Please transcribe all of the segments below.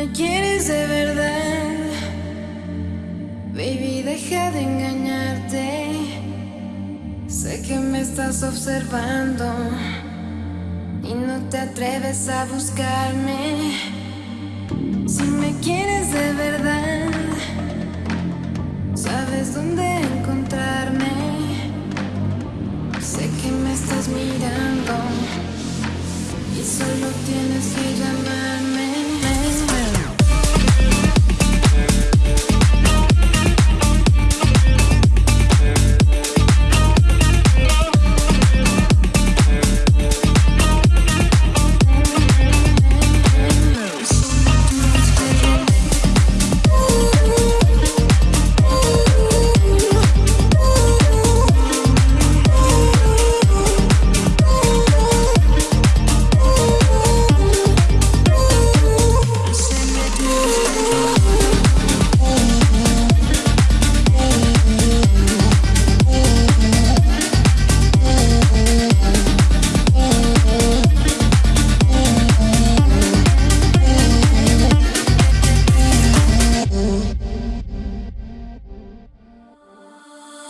me quieres de verdad. Baby, deja de engañarte. Sé que me estás observando y no te atreves a buscarme. Si me quieres de verdad, sabes dónde encontrarme. Sé que me estás mirando y solo tienes que llamarme.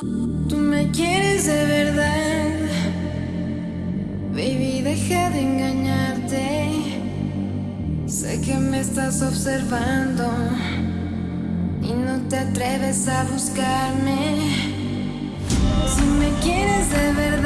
Tú me quieres de verdad, baby, deja de engañarte. Sé que me estás observando y no te atreves a buscarme. Si me quieres de verdad,